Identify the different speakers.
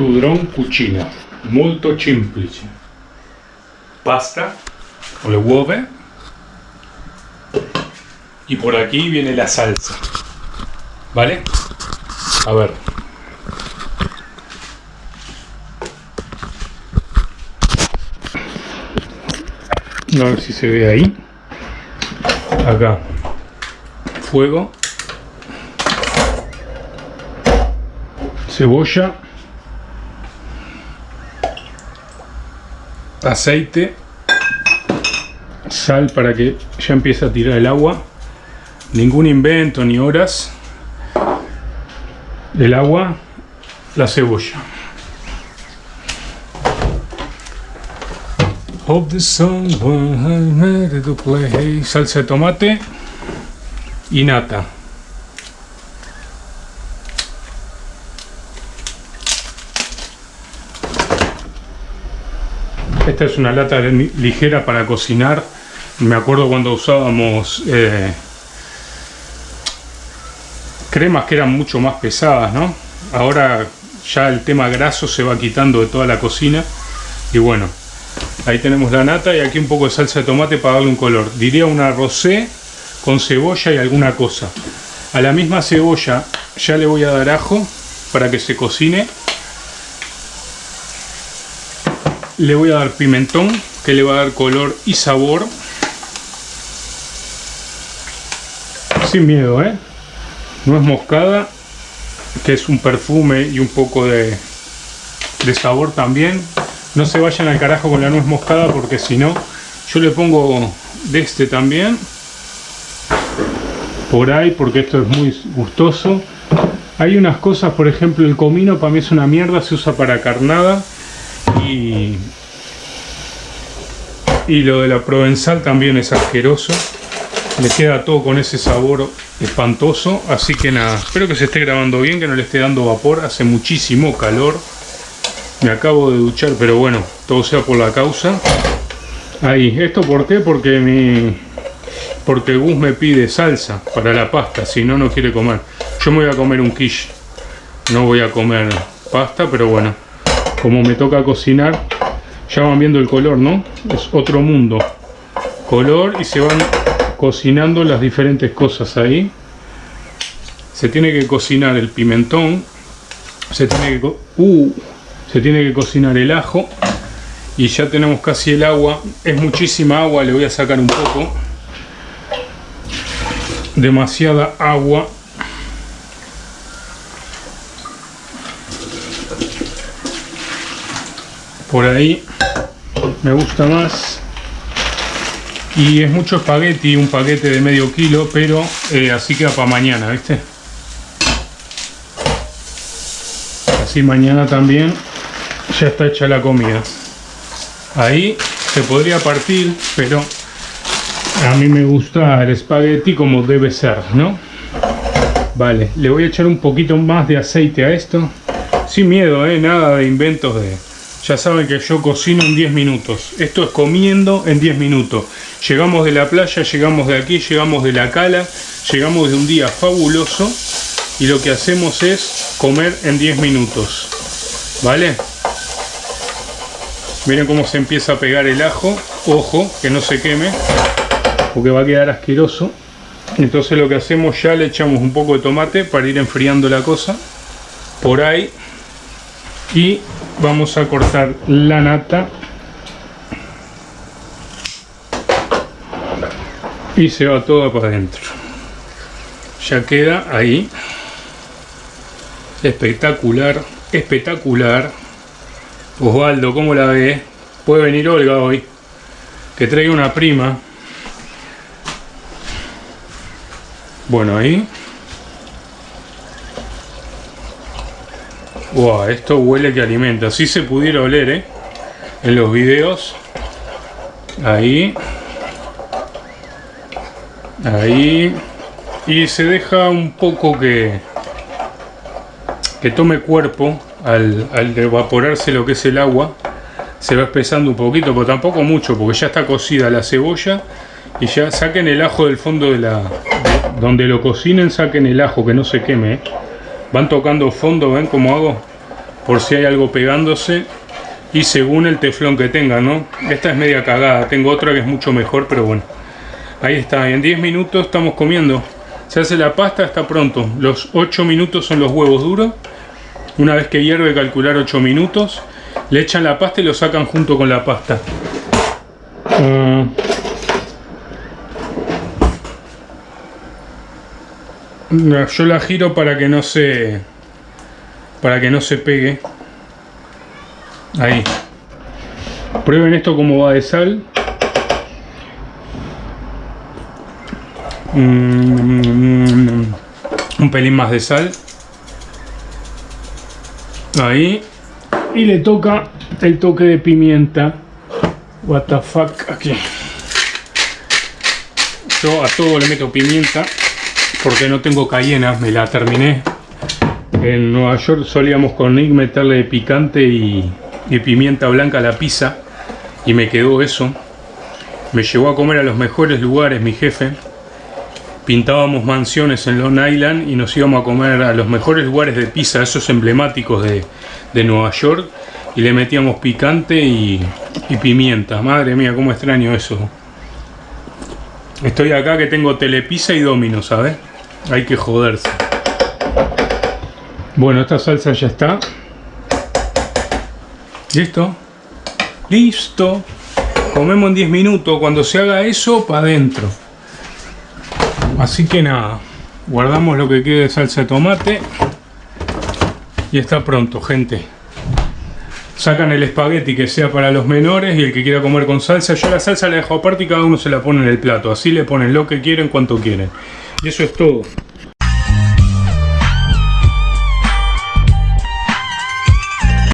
Speaker 1: Tudrón cucina, molto semplice. Pasta o le uova. Y por aquí viene la salsa. ¿Vale? A ver. A ver si se ve ahí. Acá. Fuego. Cebolla. Aceite. Sal para que ya empiece a tirar el agua. Ningún invento ni horas. El agua. La cebolla. Salsa de tomate y nata. Esta es una lata ligera para cocinar. Me acuerdo cuando usábamos eh, cremas que eran mucho más pesadas, ¿no? Ahora ya el tema graso se va quitando de toda la cocina. Y bueno, ahí tenemos la nata y aquí un poco de salsa de tomate para darle un color. Diría una rosé con cebolla y alguna cosa. A la misma cebolla ya le voy a dar ajo para que se cocine le voy a dar pimentón que le va a dar color y sabor. Sin miedo ¿eh? nuez moscada que es un perfume y un poco de, de sabor también. No se vayan al carajo con la nuez moscada porque si no yo le pongo de este también. Por ahí porque esto es muy gustoso. Hay unas cosas por ejemplo el comino para mí es una mierda se usa para carnada y, lo de la provenzal también es asqueroso. Le queda todo con ese sabor espantoso. Así que nada, espero que se esté grabando bien, que no le esté dando vapor. Hace muchísimo calor. Me acabo de duchar, pero bueno, todo sea por la causa. Ahí, ¿esto por qué? Porque mi... Porque Gus me pide salsa para la pasta, si no, no quiere comer. Yo me voy a comer un quiche. No voy a comer pasta, pero bueno como me toca cocinar ya van viendo el color no es otro mundo. Color y se van cocinando las diferentes cosas ahí. Se tiene que cocinar el pimentón se tiene que uh, se tiene que cocinar el ajo y ya tenemos casi el agua. Es muchísima agua le voy a sacar un poco. Demasiada agua por ahí me gusta más y es mucho espagueti, un paquete de medio kilo pero eh, así queda para mañana ¿viste? así mañana también ya está hecha la comida ahí se podría partir pero a mí me gusta el espagueti como debe ser ¿no? vale, le voy a echar un poquito más de aceite a esto sin miedo, ¿eh? nada de inventos de ya saben que yo cocino en 10 minutos. Esto es comiendo en 10 minutos. Llegamos de la playa, llegamos de aquí, llegamos de la cala, llegamos de un día fabuloso y lo que hacemos es comer en 10 minutos. ¿Vale? Miren cómo se empieza a pegar el ajo. Ojo, que no se queme, porque va a quedar asqueroso. Entonces lo que hacemos ya le echamos un poco de tomate para ir enfriando la cosa. Por ahí. Y vamos a cortar la nata. Y se va toda para adentro. Ya queda ahí. Espectacular espectacular. Osvaldo ¿cómo la ve? puede venir Olga hoy. Que traiga una prima. Bueno ahí Wow, esto huele que alimenta. Si se pudiera oler, ¿eh? En los videos. Ahí. Ahí. Y se deja un poco que... Que tome cuerpo al, al evaporarse lo que es el agua. Se va espesando un poquito, pero tampoco mucho, porque ya está cocida la cebolla. Y ya saquen el ajo del fondo de la... donde lo cocinen, saquen el ajo, que no se queme, ¿eh? Van tocando fondo, ¿ven cómo hago? por si hay algo pegándose y según el teflón que tenga, ¿no? Esta es media cagada, tengo otra que es mucho mejor, pero bueno. Ahí está, en 10 minutos estamos comiendo. Se hace la pasta, está pronto. Los 8 minutos son los huevos duros. Una vez que hierve, calcular 8 minutos. Le echan la pasta y lo sacan junto con la pasta. Yo la giro para que no se para que no se pegue. Ahí. Prueben esto como va de sal. Mm, un pelín más de sal. Ahí. Y le toca el toque de pimienta. What the fuck aquí. Yo a todo le meto pimienta porque no tengo cayena, me la terminé. En Nueva York solíamos con Nick meterle picante y, pimienta blanca a la pizza y me quedó eso. Me llevó a comer a los mejores lugares mi jefe. Pintábamos mansiones en Long Island y nos íbamos a comer a los mejores lugares de pizza, esos emblemáticos de, Nueva York. Y le metíamos picante y, y pimienta. Madre mía, cómo extraño eso. Estoy acá que tengo telepizza y domino, ¿sabes? Hay que joderse. Bueno, esta salsa ya está. ¿Listo? ¡Listo! Comemos en 10 minutos. Cuando se haga eso, para adentro. Así que nada. Guardamos lo que quede de salsa de tomate. Y está pronto, gente. Sacan el espagueti que sea para los menores y el que quiera comer con salsa. Yo la salsa la dejo aparte y cada uno se la pone en el plato. Así le ponen lo que quieren, cuanto quieren. Y eso es todo.